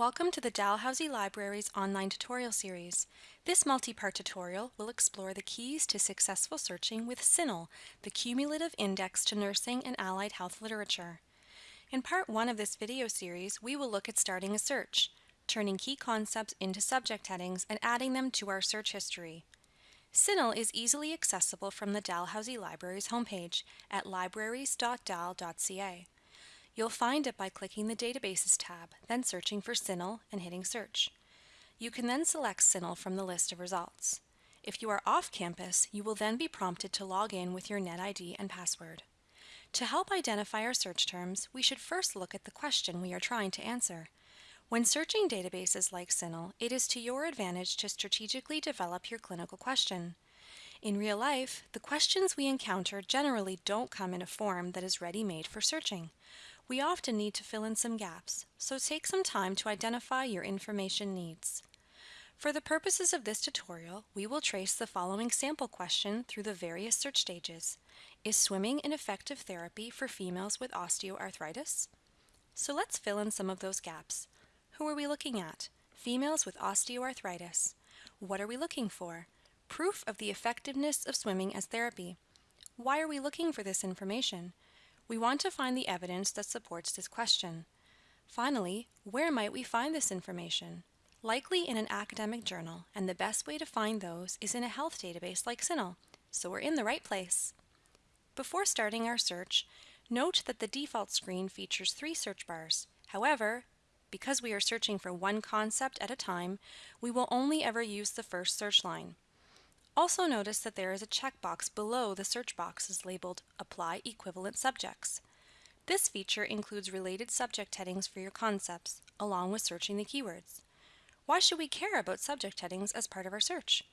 Welcome to the Dalhousie Library's online tutorial series. This multi-part tutorial will explore the keys to successful searching with CINAHL, the Cumulative Index to Nursing and Allied Health Literature. In part one of this video series, we will look at starting a search, turning key concepts into subject headings and adding them to our search history. CINAHL is easily accessible from the Dalhousie Library's homepage at libraries.dal.ca. You'll find it by clicking the Databases tab, then searching for CINAHL and hitting Search. You can then select CINAHL from the list of results. If you are off campus, you will then be prompted to log in with your NetID and password. To help identify our search terms, we should first look at the question we are trying to answer. When searching databases like CINAHL, it is to your advantage to strategically develop your clinical question. In real life, the questions we encounter generally don't come in a form that is ready-made for searching. We often need to fill in some gaps, so take some time to identify your information needs. For the purposes of this tutorial, we will trace the following sample question through the various search stages. Is swimming an effective therapy for females with osteoarthritis? So let's fill in some of those gaps. Who are we looking at? Females with osteoarthritis. What are we looking for? Proof of the effectiveness of swimming as therapy. Why are we looking for this information? We want to find the evidence that supports this question. Finally, where might we find this information? Likely in an academic journal, and the best way to find those is in a health database like CINAHL, so we're in the right place. Before starting our search, note that the default screen features three search bars. However, because we are searching for one concept at a time, we will only ever use the first search line. Also notice that there is a checkbox below the search boxes labeled Apply Equivalent Subjects. This feature includes related subject headings for your concepts, along with searching the keywords. Why should we care about subject headings as part of our search?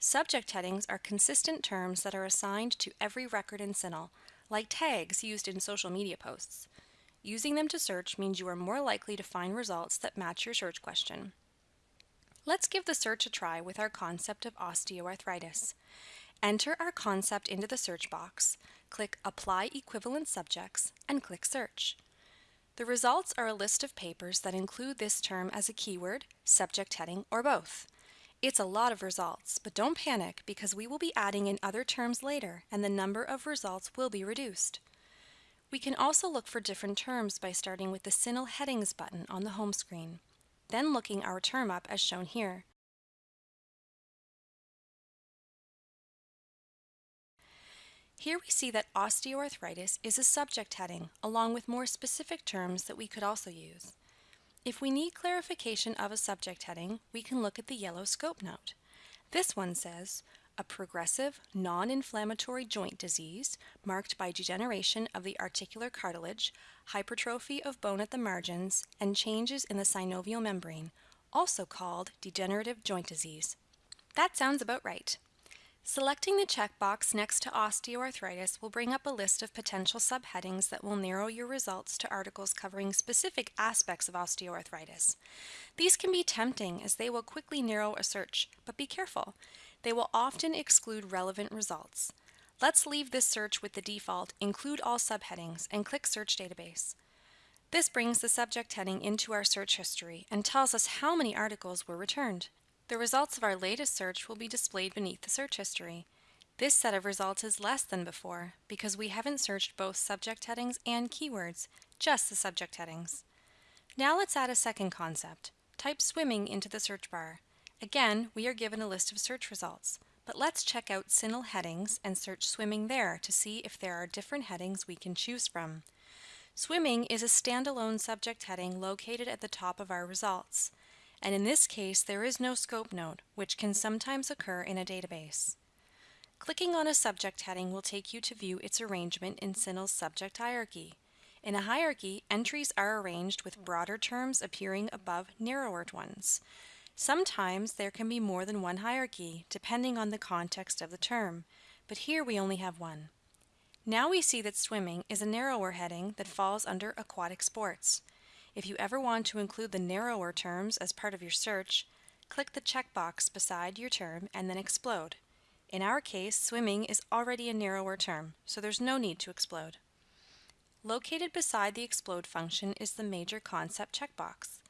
Subject headings are consistent terms that are assigned to every record in CINAHL, like tags used in social media posts. Using them to search means you are more likely to find results that match your search question. Let's give the search a try with our concept of osteoarthritis. Enter our concept into the search box, click Apply Equivalent Subjects, and click Search. The results are a list of papers that include this term as a keyword, subject heading, or both. It's a lot of results, but don't panic because we will be adding in other terms later and the number of results will be reduced. We can also look for different terms by starting with the CINAHL Headings button on the home screen then looking our term up as shown here. Here we see that osteoarthritis is a subject heading, along with more specific terms that we could also use. If we need clarification of a subject heading, we can look at the yellow scope note. This one says, a progressive, non-inflammatory joint disease marked by degeneration of the articular cartilage, hypertrophy of bone at the margins, and changes in the synovial membrane, also called degenerative joint disease. That sounds about right. Selecting the checkbox next to osteoarthritis will bring up a list of potential subheadings that will narrow your results to articles covering specific aspects of osteoarthritis. These can be tempting as they will quickly narrow a search, but be careful. They will often exclude relevant results. Let's leave this search with the default Include All Subheadings and click Search Database. This brings the subject heading into our search history and tells us how many articles were returned. The results of our latest search will be displayed beneath the search history. This set of results is less than before because we haven't searched both subject headings and keywords, just the subject headings. Now let's add a second concept. Type swimming into the search bar. Again, we are given a list of search results, but let's check out CINAHL headings and search swimming there to see if there are different headings we can choose from. Swimming is a standalone subject heading located at the top of our results, and in this case there is no scope note, which can sometimes occur in a database. Clicking on a subject heading will take you to view its arrangement in CINAHL's subject hierarchy. In a hierarchy, entries are arranged with broader terms appearing above narrower ones. Sometimes there can be more than one hierarchy, depending on the context of the term, but here we only have one. Now we see that swimming is a narrower heading that falls under aquatic sports. If you ever want to include the narrower terms as part of your search, click the checkbox beside your term and then explode. In our case, swimming is already a narrower term, so there's no need to explode. Located beside the explode function is the major concept checkbox.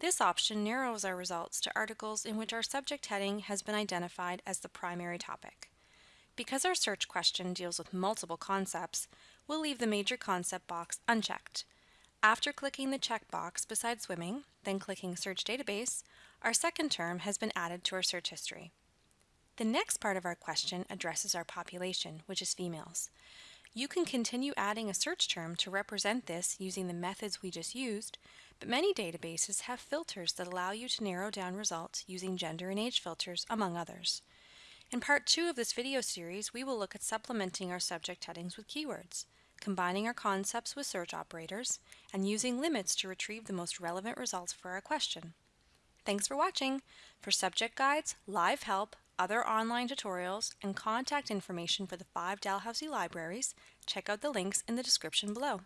This option narrows our results to articles in which our subject heading has been identified as the primary topic. Because our search question deals with multiple concepts, we'll leave the major concept box unchecked. After clicking the checkbox beside swimming, then clicking Search Database, our second term has been added to our search history. The next part of our question addresses our population, which is females. You can continue adding a search term to represent this using the methods we just used, but many databases have filters that allow you to narrow down results using gender and age filters, among others. In part two of this video series, we will look at supplementing our subject headings with keywords, combining our concepts with search operators, and using limits to retrieve the most relevant results for our question. Thanks for watching! For subject guides, live help, other online tutorials, and contact information for the five Dalhousie libraries, check out the links in the description below.